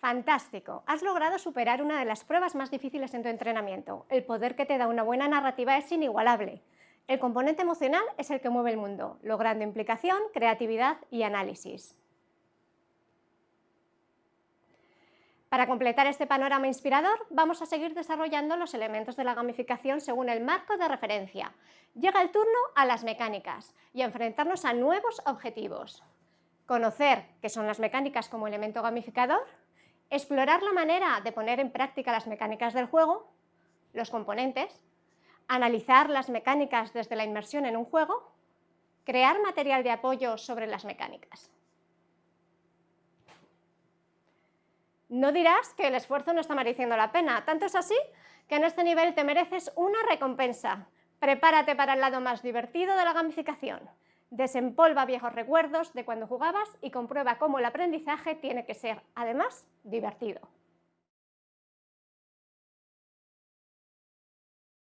Fantástico, has logrado superar una de las pruebas más difíciles en tu entrenamiento. El poder que te da una buena narrativa es inigualable. El componente emocional es el que mueve el mundo, logrando implicación, creatividad y análisis. Para completar este panorama inspirador, vamos a seguir desarrollando los elementos de la gamificación según el marco de referencia. Llega el turno a las mecánicas y a enfrentarnos a nuevos objetivos. Conocer qué son las mecánicas como elemento gamificador, explorar la manera de poner en práctica las mecánicas del juego, los componentes, analizar las mecánicas desde la inmersión en un juego, crear material de apoyo sobre las mecánicas. No dirás que el esfuerzo no está mereciendo la pena, tanto es así que en este nivel te mereces una recompensa. Prepárate para el lado más divertido de la gamificación. Desempolva viejos recuerdos de cuando jugabas y comprueba cómo el aprendizaje tiene que ser, además, divertido.